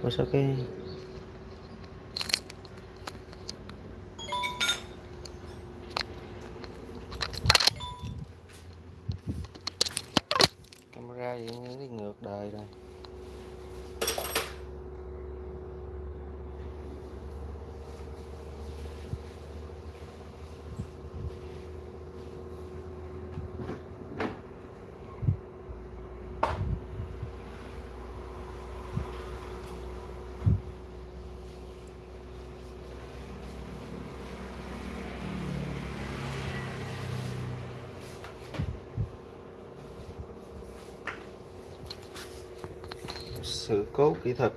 pues ok. Sự cố kỹ thuật.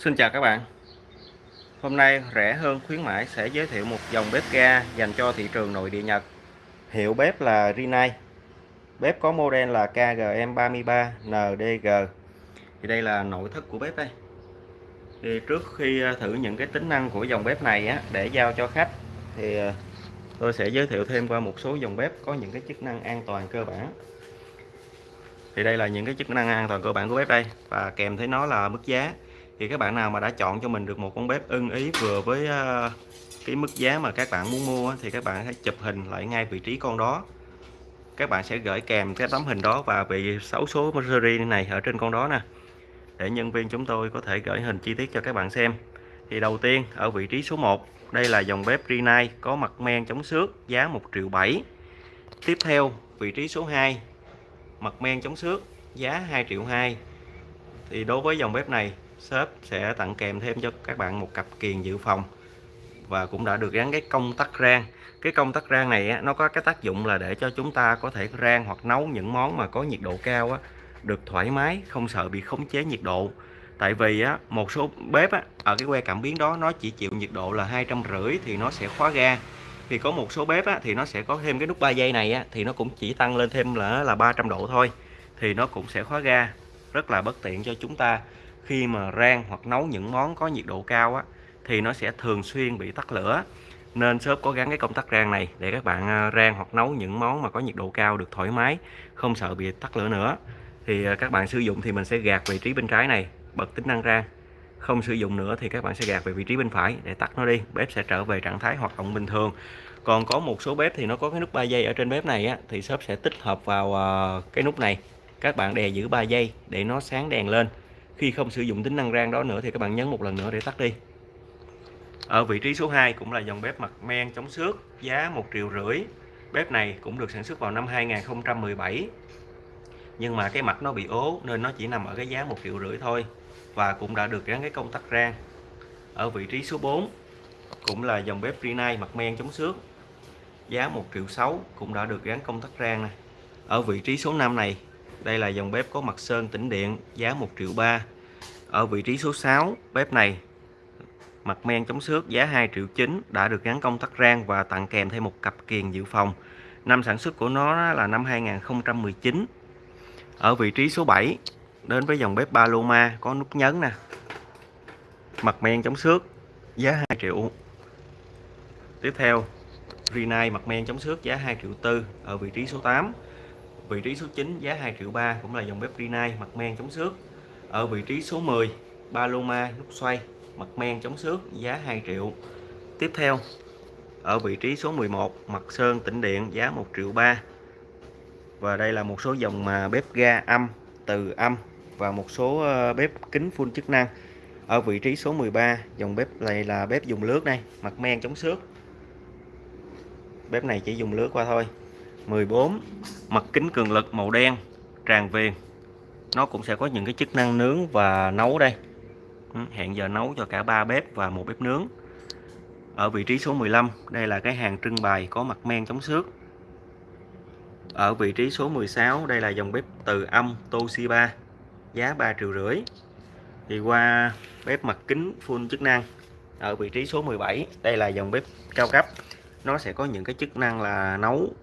Xin chào các bạn. Hôm nay rẻ hơn khuyến mãi sẽ giới thiệu một dòng bếp ga dành cho thị trường nội địa Nhật. Hiệu bếp là Rinnai. Bếp có model là KGM33NDG Thì đây là nội thất của bếp đây. Thì Trước khi à, thử những cái tính năng của dòng bếp này á, để giao cho khách Thì à, tôi sẽ giới thiệu thêm qua một số dòng bếp có những cái chức năng an toàn cơ bản. Thì đây là những cái chức năng an toàn cơ bản của bếp đây và kèm thấy nó là mức giá thì các bạn nào mà đã chọn cho mình được một con bếp ưng ý vừa với ờ, cái mức giá mà các bạn muốn mua thì các bạn hãy chụp hình lại ngay vị trí con đó. Các bạn sẽ gửi kèm cái tấm hình đó và vị xấu số series này ở trên con đó nè. Để nhân viên chúng tôi có thể gửi hình chi tiết cho các bạn xem. Thì đầu tiên, ở vị trí số 1 đây là dòng bếp Rinnai có mặt men chống xước, giá 1 triệu 7 tiếp theo, vị trí số 2 mặt men chống xước, giá 2 triệu 2 thì đối với dòng bếp này shop sẽ tặng kèm thêm cho các bạn một cặp kiềng dự phòng. Và cũng đã được gắn cái công tắc rang. Cái công tắc rang này nó có cái tác dụng là để cho chúng ta có thể rang hoặc nấu những món mà có nhiệt độ cao được thoải mái không sợ bị khống chế nhiệt độ. Tại vì á, một số bếp á, ở cái que cảm biến đó nó chỉ chịu nhiệt độ là hai trăm rưỡi thì nó sẽ khóa ga. Thì có một số bếp á, thì nó sẽ có thêm cái nút 3 giây này á, thì nó cũng chỉ tăng lên thêm là là 300 độ thôi thì nó cũng sẽ khóa ga. Rất là bất tiện cho chúng ta khi mà rang hoặc nấu những món có nhiệt độ cao á, thì nó sẽ thường xuyên bị tắt lửa. Nên shop có gắn cái công tắc rang này để các bạn à, rang hoặc nấu những món mà có nhiệt độ cao được thoải mái không sợ bị tắt lửa nữa. Thì à, các bạn sử dụng thì mình sẽ gạt vị trí bên trái này bật tính năng rang. Không sử dụng nữa thì các bạn sẽ gạt về vị trí bên phải để tắt nó đi bếp sẽ trở về trạng thái hoạt động bình thường. Còn có một số bếp thì nó có cái nút 3 giây ở trên bếp này á, thì shop sẽ tích hợp vào à, cái nút này. Các bạn đè giữ 3 giây để nó sáng đèn lên khi không sử dụng tính năng rang đó nữa thì các bạn nhấn một lần nữa để tắt đi. Ở vị trí số 2 cũng là dòng bếp mặt men chống xước, giá 1 triệu rưỡi. Bếp này cũng được sản xuất vào năm 2017 nhưng mà cái mặt nó bị ố nên nó chỉ nằm ở cái giá 1 triệu rưỡi thôi và cũng đã được gắn cái công tắc rang. Ở vị trí số 4 cũng là dòng bếp Rinnai mặt men chống xước, giá 1 triệu 6 cũng đã được gắn công tắc rang này. ở vị trí số 5 này đây là dòng bếp có mặt sơn tĩnh điện, giá 1 triệu 3 ở vị trí số 6 bếp này, mặt men chống xước, giá 2 triệu 9 đã được gắn công tắc rang và tặng kèm thêm một cặp kiềng dự phòng. Năm sản xuất của nó là năm 2019 ở vị trí số 7 đến với dòng bếp Paloma, có nút nhấn nè. Mặt men chống xước, giá 2 triệu. Tiếp theo, Rinnai mặt men chống xước, giá 2 triệu tư. Ở vị trí số 8 vị trí số 9 giá 2 triệu 3 cũng là dòng bếp Rinnai, mặt men chống xước. Ở vị trí số 10 Paloma nút xoay, mặt men chống xước, giá 2 triệu. Tiếp theo, ở vị trí số 11 mặt sơn tĩnh điện, giá 1 triệu 3 và đây là một số dòng mà bếp ga âm, từ âm và một số ờ, bếp kính full chức năng. Ở vị trí số 13 dòng bếp này là bếp dùng lướt đây, mặt men chống xước. Bếp này chỉ dùng lướt qua thôi. 14 mặt kính cường lực màu đen, tràn viền nó cũng sẽ có những cái chức năng nướng và nấu đây. Ừ, hẹn giờ nấu cho cả ba bếp và một bếp nướng. Ở vị trí số 15 đây là cái hàng trưng bày có mặt men chống xước. Ở vị trí số 16 đây là dòng bếp từ âm Toshiba, giá 3 triệu rưỡi. Thì qua bếp mặt kính full chức năng, ở vị trí số 17 đây là dòng bếp cao cấp. Nó sẽ có những cái chức năng là nấu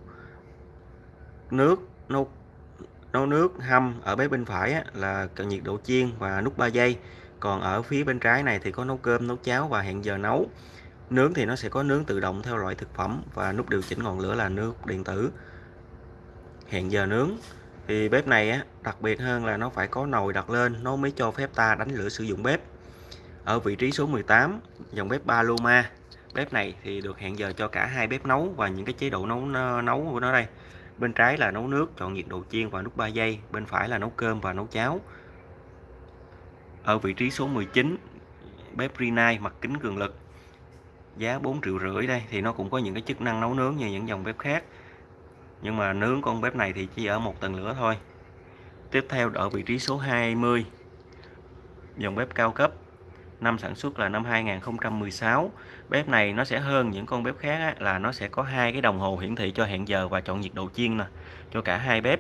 nước nấu nấu nước hâm ở bếp bên phải á, là cần nhiệt độ chiên và nút 3 giây. Còn ở phía bên trái này thì có nấu cơm nấu cháo và hẹn giờ nấu. Nướng thì nó sẽ có nướng tự động theo loại thực phẩm và nút điều chỉnh ngọn lửa là nước điện tử. Hẹn giờ nướng. Thì bếp này á, đặc biệt hơn là nó phải có nồi đặt lên nó mới cho phép ta đánh lửa sử dụng bếp. Ở vị trí số 18 dòng bếp Paloma. Bếp này thì được hẹn giờ cho cả hai bếp nấu và những cái chế độ nấu nấu của nó đây bên trái là nấu nước, chọn nhiệt độ chiên và nút 3 giây, bên phải là nấu cơm và nấu cháo. Ở vị trí số 19 bếp Rinnai mặt kính cường lực. Giá 4 triệu rưỡi đây, thì nó cũng có những cái chức năng nấu nướng như những dòng bếp khác. Nhưng mà nướng con bếp này thì chỉ ở một tầng lửa thôi. Tiếp theo, ở vị trí số 20 dòng bếp cao cấp năm sản xuất là năm 2016 bếp này nó sẽ hơn những con bếp khác á, là nó sẽ có hai cái đồng hồ hiển thị cho hẹn giờ và chọn nhiệt độ chiên nè cho cả hai bếp.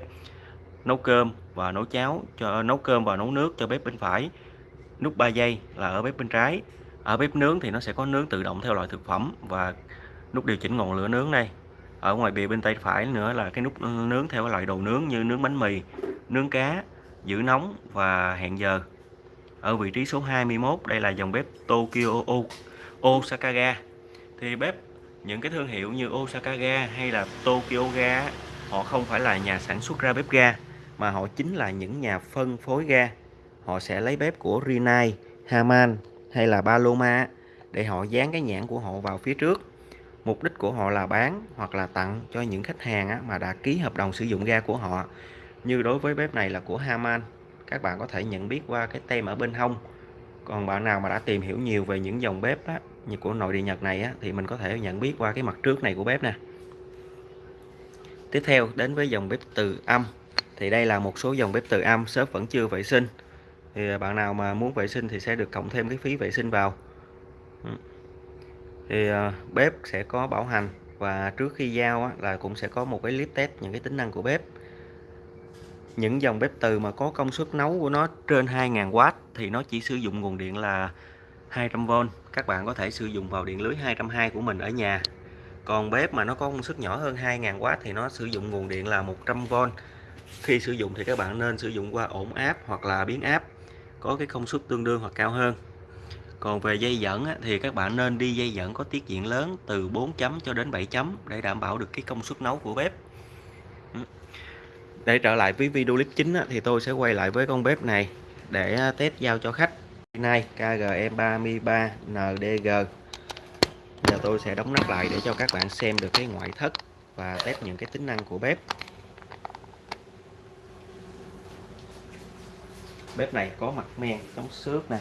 Nấu cơm và nấu cháo cho nấu cơm và nấu nước cho bếp bên phải. Nút 3 giây là ở bếp bên trái. Ở bếp nướng thì nó sẽ có nướng tự động theo loại thực phẩm và nút điều chỉnh ngọn lửa nướng đây. Ở ngoài bìa bên tay phải nữa là cái nút nướng theo loại đồ nướng như nướng bánh mì nướng cá giữ nóng và hẹn giờ ở vị trí số 21 đây là dòng bếp Tokyo Osaka ga thì bếp những cái thương hiệu như Osaka ga hay là Tokyo ga họ không phải là nhà sản xuất ra bếp ga mà họ chính là những nhà phân phối ga. Họ sẽ lấy bếp của Rinnai, Haman hay là Paloma để họ dán cái nhãn của họ vào phía trước. Mục đích của họ là bán hoặc là tặng cho những khách hàng mà đã ký hợp đồng sử dụng ga của họ. Như đối với bếp này là của Haman các bạn có thể nhận biết qua cái tem ở bên hông. Còn bạn nào mà đã tìm hiểu nhiều về những dòng bếp đó, như của nội địa Nhật này á, thì mình có thể nhận biết qua cái mặt trước này của bếp nè. Tiếp theo đến với dòng bếp từ âm. Thì đây là một số dòng bếp từ âm shop vẫn chưa vệ sinh. Thì à, bạn nào mà muốn vệ sinh thì sẽ được cộng thêm cái phí vệ sinh vào. Ừ. Thì à, bếp sẽ có bảo hành và trước khi giao á, là cũng sẽ có một cái clip test những cái tính năng của bếp những dòng bếp từ mà có công suất nấu của nó trên 2.000W thì nó chỉ sử dụng nguồn điện là 200V các bạn có thể sử dụng vào điện lưới 220 của mình ở nhà. Còn bếp mà nó có công suất nhỏ hơn 2.000W thì nó sử dụng nguồn điện là 100V khi sử dụng thì các bạn nên sử dụng qua ổn áp hoặc là biến áp, có cái công suất tương đương hoặc cao hơn. Còn về dây dẫn thì các bạn nên đi dây dẫn có tiết diện lớn từ 4 chấm cho đến 7 chấm để đảm bảo được cái công suất nấu của bếp để trở lại với video clip chính thì tôi sẽ quay lại với con bếp này để test giao cho khách. Nay KGM33 NDG giờ tôi sẽ đóng nắp lại để cho các bạn xem được cái ngoại thất và test những cái tính năng của bếp. Bếp này có mặt men chống xước nè.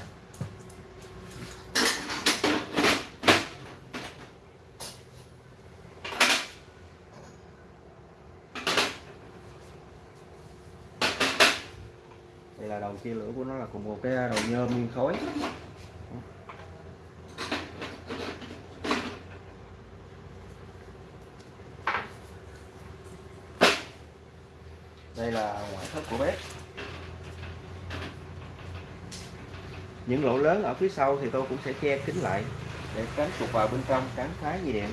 Đây đầu lửa của nó là cùng một cái đầu nhôm nguyên khối đây là ngoại thất của bếp. Những lỗ lớn ở phía sau thì tôi cũng sẽ che kín lại để tránh trục vào bên trong cắn phá dây điện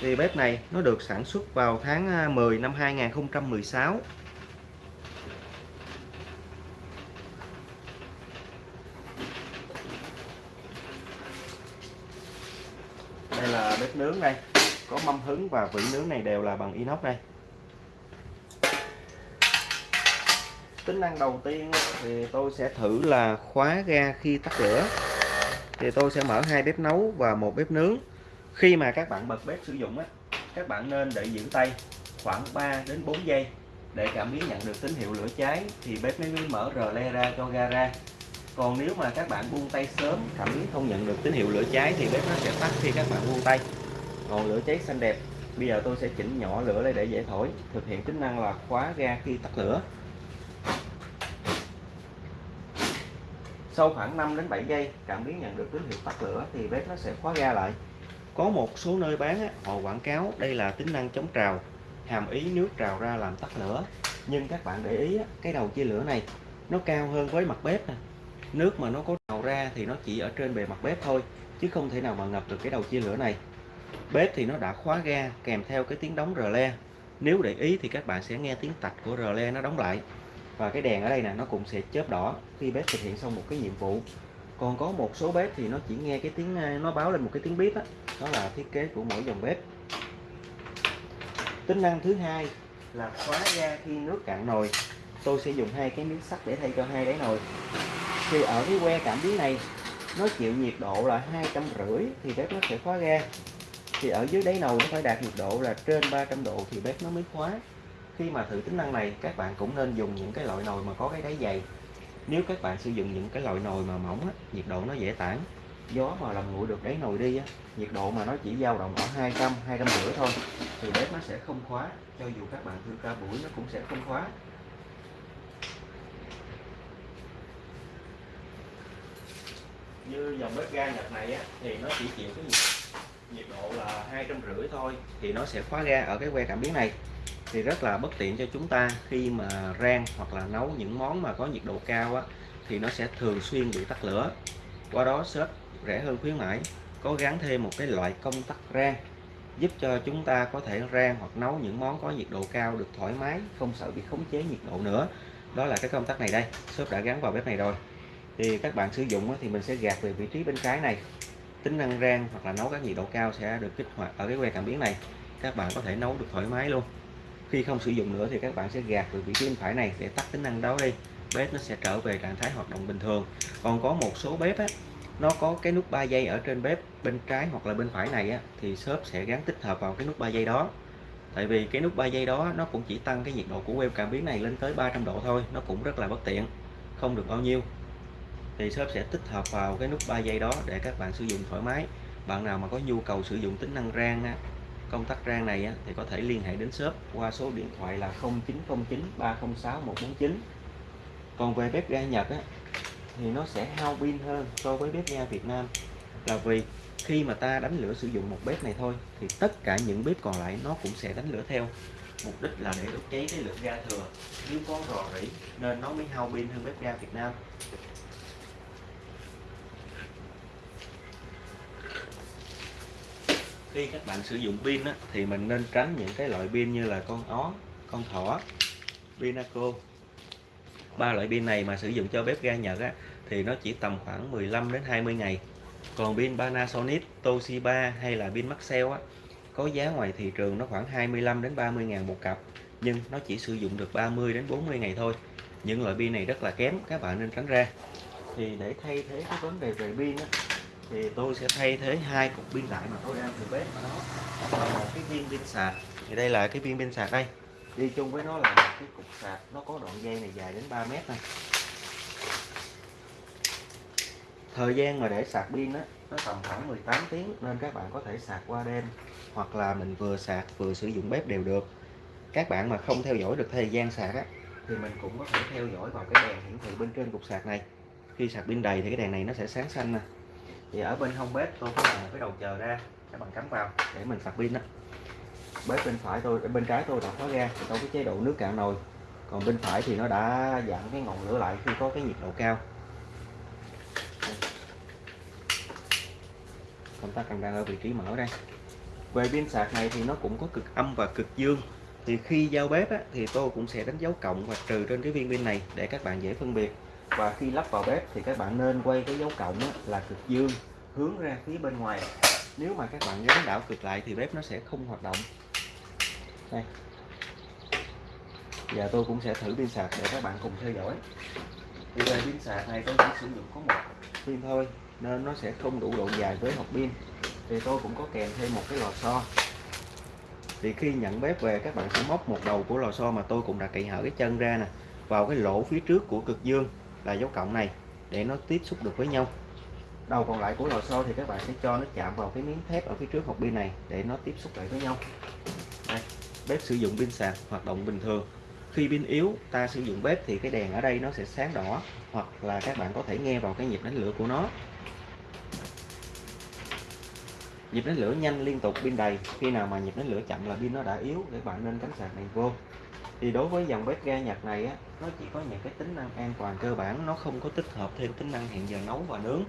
thì bếp này nó được sản xuất vào tháng à, 10 năm 2016 đây là bếp nướng đây có mâm hứng và vỉ nướng này đều là bằng inox đây. Tính năng đầu tiên thì tôi sẽ thử là khóa ga khi tắt lửa. Thì tôi sẽ mở hai bếp nấu và một bếp nướng. Khi mà các bạn bật bếp sử dụng á, các bạn nên để giữ tay khoảng 3 đến 4 giây để cảm biến nhận được tín hiệu lửa cháy thì bếp mới mở rờ le ra cho ga ra. Còn nếu mà các bạn buông tay sớm, cảm biến không nhận được tín hiệu lửa cháy thì bếp nó sẽ tắt khi các bạn buông tay ngọn lửa cháy xanh đẹp. Bây giờ tôi sẽ chỉnh nhỏ lửa lên để dễ thổi. Thực hiện tính năng là khóa ga khi tắt lửa. Sau khoảng 5 đến 7 giây cảm biến nhận được tín hiệu tắt lửa thì bếp nó sẽ khóa ga lại. Có một số nơi bán á, họ quảng cáo đây là tính năng chống trào hàm ý nước trào ra làm tắt lửa. Nhưng các bạn để ý á, cái đầu chia lửa này nó cao hơn với mặt bếp nè. Nước mà nó có trào ra thì nó chỉ ở trên bề mặt bếp thôi chứ không thể nào mà ngập được cái đầu chia lửa này bếp thì nó đã khóa ga kèm theo cái tiếng đóng rờ le. Nếu để ý thì các bạn sẽ nghe tiếng tạch của rờ le nó đóng lại. Và cái đèn ở đây nè nó cũng sẽ chớp đỏ khi bếp thực hiện xong một cái nhiệm vụ. Còn có một số bếp thì nó chỉ nghe cái tiếng nó báo lên một cái tiếng bếp đó, đó là thiết kế của mỗi dòng bếp. Tính năng thứ hai là khóa ga khi nước cạn nồi. Tôi sẽ dùng hai cái miếng sắt để thay cho hai đáy nồi. Thì ở cái que cảm biến này nó chịu nhiệt độ là hai trăm rưỡi thì bếp nó sẽ khóa ga thì ở dưới đáy nồi nó phải đạt nhiệt độ là trên 300 độ thì bếp nó mới khóa. Khi mà thử tính năng này các bạn cũng nên dùng những cái loại nồi mà có cái đáy dày. Nếu các bạn sử dụng những cái loại nồi mà mỏng á, nhiệt độ nó dễ tản. Gió mà làm nguội được đáy nồi đi á, nhiệt độ mà nó chỉ dao động ở 200 200 rưỡi thôi thì bếp nó sẽ không khóa. Cho dù các bạn thư ca buổi nó cũng sẽ không khóa. Như dòng bếp ga Nhật này á, thì nó chỉ chịu cái nhiệt, nhiệt độ là hai trăm rưỡi thôi thì nó sẽ khóa ga ở cái que cảm biến này. Thì rất là bất tiện cho chúng ta khi mà rang hoặc là nấu những món mà có nhiệt độ cao á, thì nó sẽ thường xuyên bị tắt lửa. Qua đó shop rẻ hơn khuyến mãi có gắn thêm một cái loại công tắc rang giúp cho chúng ta có thể rang hoặc nấu những món có nhiệt độ cao được thoải mái không sợ bị khống chế nhiệt độ nữa. Đó là cái công tắc này đây shop đã gắn vào bếp này rồi. Thì các bạn sử dụng thì mình sẽ gạt về vị trí bên trái này tính năng rang hoặc là nấu các nhiệt độ cao sẽ được kích hoạt ở cái que cảm biến này. Các bạn có thể nấu được thoải mái luôn. Khi không sử dụng nữa thì các bạn sẽ gạt từ vị trí bên phải này để tắt tính năng đó đi. Bếp nó sẽ trở về trạng thái hoạt động bình thường. Còn có một số bếp á, nó có cái nút 3 giây ở trên bếp bên trái hoặc là bên phải này á, thì shop sẽ gắn tích hợp vào cái nút 3 giây đó. Tại vì cái nút 3 giây đó nó cũng chỉ tăng cái nhiệt độ của web cảm biến này lên tới 300 độ thôi nó cũng rất là bất tiện không được bao nhiêu thì shop sẽ tích hợp vào cái nút 3 giây đó để các bạn sử dụng thoải mái. Bạn nào mà có nhu cầu sử dụng tính năng rang á, công tắc rang này á, thì có thể liên hệ đến shop qua số điện thoại là 0909 306 149 còn về bếp ga Nhật á, thì nó sẽ hao pin hơn so với bếp ga Việt Nam. Là vì khi mà ta đánh lửa sử dụng một bếp này thôi thì tất cả những bếp còn lại nó cũng sẽ đánh lửa theo. Mục đích là để đốt cháy cái lượng ga thừa. Nếu có rò rỉ nên nó mới hao pin hơn bếp ga Việt Nam. Khi các bạn sử dụng pin á, thì mình nên tránh những cái loại pin như là con ó con thỏ pinaco ba loại pin này mà sử dụng cho bếp ga Nhật á, thì nó chỉ tầm khoảng 15 đến 20 ngày. Còn pin Panasonic Toshiba hay là pin Maxell á, có giá ngoài thị trường nó khoảng 25 đến 30 ngàn một cặp nhưng nó chỉ sử dụng được 30 đến 40 ngày thôi. Những loại pin này rất là kém các bạn nên tránh ra. Thì để thay thế cái vấn đề về pin á, thì tôi sẽ thay thế hai cục pin lại mà tôi đang từ bếp ở đó. Và một cái viên pin sạc. Thì đây là cái viên pin sạc đây. Đi chung với nó là cái cục sạc. Nó có đoạn dây này dài đến 3 mét này thời gian mà để sạc pin á, nó tầm khoảng 18 tiếng nên các bạn có thể sạc qua đêm hoặc là mình vừa sạc vừa sử dụng bếp đều được. Các bạn mà không theo dõi được thời gian sạc á, thì mình cũng có thể theo dõi vào cái đèn hiển thị bên trên cục sạc này. Khi sạc pin đầy thì cái đèn này nó sẽ sáng xanh nè thì ở bên hông bếp tôi có làm cái đầu chờ ra các bạn cắm vào. Để mình sạc pin đó bếp bên phải tôi bên trái tôi đã khóa ra, trong cái chế độ nước cạn nồi. Còn bên phải thì nó đã giảm cái ngọn lửa lại khi có cái nhiệt độ cao. Công tắc cần đang ở vị trí mở đây. Về pin sạc này thì nó cũng có cực âm và cực dương. Thì khi giao bếp á, thì tôi cũng sẽ đánh dấu cộng và trừ trên cái viên pin này để các bạn dễ phân biệt và khi lắp vào bếp thì các bạn nên quay cái dấu cộng á, là cực dương hướng ra phía bên ngoài. Nếu mà các bạn gắn đảo cực lại thì bếp nó sẽ không hoạt động. Đây. Giờ tôi cũng sẽ thử pin sạc để các bạn cùng theo dõi. Thì về pin sạc này tôi chỉ sử dụng có một pin thôi nên nó sẽ không đủ độ dài với hộp pin. Thì tôi cũng có kèm thêm một cái lò xo. Thì khi nhận bếp về các bạn sẽ móc một đầu của lò xo mà tôi cũng đã cậy hở cái chân ra nè vào cái lỗ phía trước của cực dương là dấu cộng này để nó tiếp xúc được với nhau. Đầu còn lại của lò xo thì các bạn sẽ cho nó chạm vào cái miếng thép ở phía trước hộp pin này để nó tiếp xúc lại với nhau. Đây, bếp sử dụng pin sạc hoạt động bình thường. Khi pin yếu ta sử dụng bếp thì cái đèn ở đây nó sẽ sáng đỏ hoặc là các bạn có thể nghe vào cái nhịp đánh lửa của nó. Nhịp đánh lửa nhanh liên tục pin đầy. Khi nào mà nhịp đánh lửa chậm là pin nó đã yếu để bạn nên cắm sạc này vô thì đối với dòng bếp ga Nhật này á nó chỉ có những cái tính năng an toàn cơ bản nó không có tích hợp thêm tính năng hẹn giờ nấu và nướng.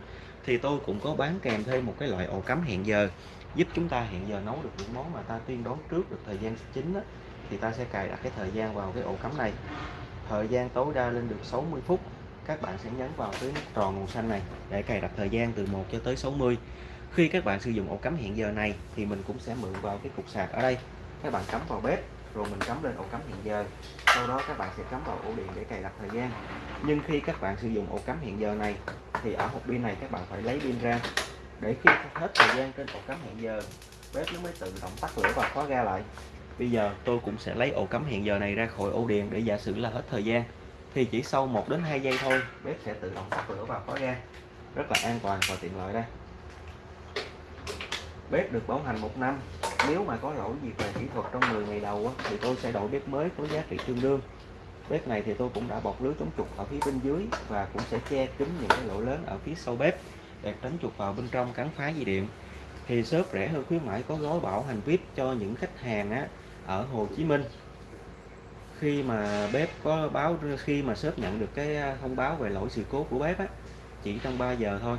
Thì tôi cũng có bán kèm thêm một cái loại ổ cắm hẹn giờ giúp chúng ta hẹn giờ nấu được những món mà ta tiên đoán trước được thời gian chính á, thì ta sẽ cài đặt cái thời gian vào cái ổ cắm này. Thời gian tối đa lên được 60 phút các bạn sẽ nhấn vào cái nút tròn màu xanh này để cài đặt thời gian từ 1 cho tới 60 khi các bạn sử dụng ổ cắm hẹn giờ này thì mình cũng sẽ mượn vào cái cục sạc ở đây. Các bạn cắm vào bếp rồi mình cắm lên ổ cắm hiện giờ. Sau đó các bạn sẽ cắm vào ổ điện để cài đặt thời gian. Nhưng khi các bạn sử dụng ổ cắm hiện giờ này, thì ở hộp pin này các bạn phải lấy pin ra. Để khi hết thời gian trên ổ cắm hiện giờ, bếp nó mới tự động tắt lửa và khóa ga lại. Bây giờ tôi cũng sẽ lấy ổ cắm hiện giờ này ra khỏi ổ điện để giả sử là hết thời gian. Thì chỉ sau 1 đến 2 giây thôi, bếp sẽ tự động tắt lửa và khóa ga. Rất là an toàn và tiện lợi đây bếp được bảo hành một năm. Nếu mà có lỗi gì về kỹ thuật trong 10 ngày đầu thì tôi sẽ đổi bếp mới có giá trị tương đương. Bếp này thì tôi cũng đã bọc lưới chống trục ở phía bên dưới và cũng sẽ che kín những cái lỗ lớn ở phía sau bếp để tránh chuột vào bên trong cắn phá dây điện. Thì shop rẻ hơn khuyến mãi có gói bảo hành VIP cho những khách hàng á, ở Hồ Chí Minh. Khi mà bếp có báo khi mà shop nhận được cái à, thông báo về lỗi sự cố của bếp á, chỉ trong 3 giờ thôi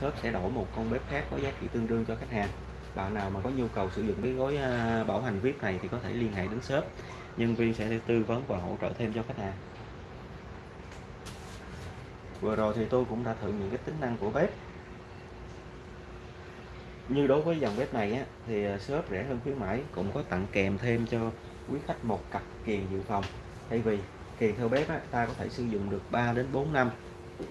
shop sẽ đổi một con bếp khác có giá trị tương đương cho khách hàng. Bạn nào mà có nhu cầu sử dụng cái gói à, bảo hành VIP này thì có thể liên hệ đến shop. Nhân viên sẽ tư vấn và hỗ trợ thêm cho khách hàng. Vừa rồi thì tôi cũng đã thử những cái tính năng của bếp. Như đối với dòng bếp này á, thì à, shop rẻ hơn khuyến mãi cũng có tặng kèm thêm cho quý khách một cặp kiềng dự phòng. Thay vì kiềng theo bếp á, ta có thể sử dụng được 3 đến 4 năm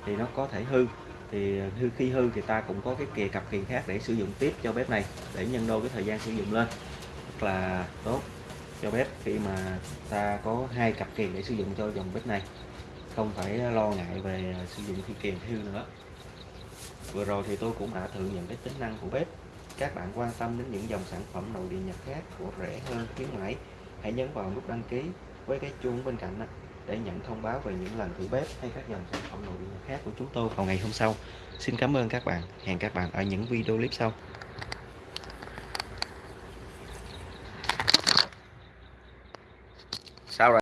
thì nó có thể hư thì hư, khi hư thì ta cũng có cái kìa cặp kiền khác để sử dụng tiếp cho bếp này, để nhân đôi cái thời gian sử dụng lên. Rất là tốt cho bếp khi mà ta có hai cặp kiền để sử dụng cho dòng bếp này. Không phải lo ngại về sử dụng khi kiềng hư nữa. Vừa rồi thì tôi cũng đã thử những cái tính năng của bếp. Các bạn quan tâm đến những dòng sản phẩm nội địa nhật khác của rẻ hơn, khuyến mãi, hãy nhấn vào nút đăng ký với cái chuông bên cạnh đó để nhận thông báo về những lần thử bếp hay các dòng sản phẩm nội địa khác của chúng tôi vào ngày hôm sau. Xin cảm ơn các bạn. Hẹn các bạn ở những video clip sau.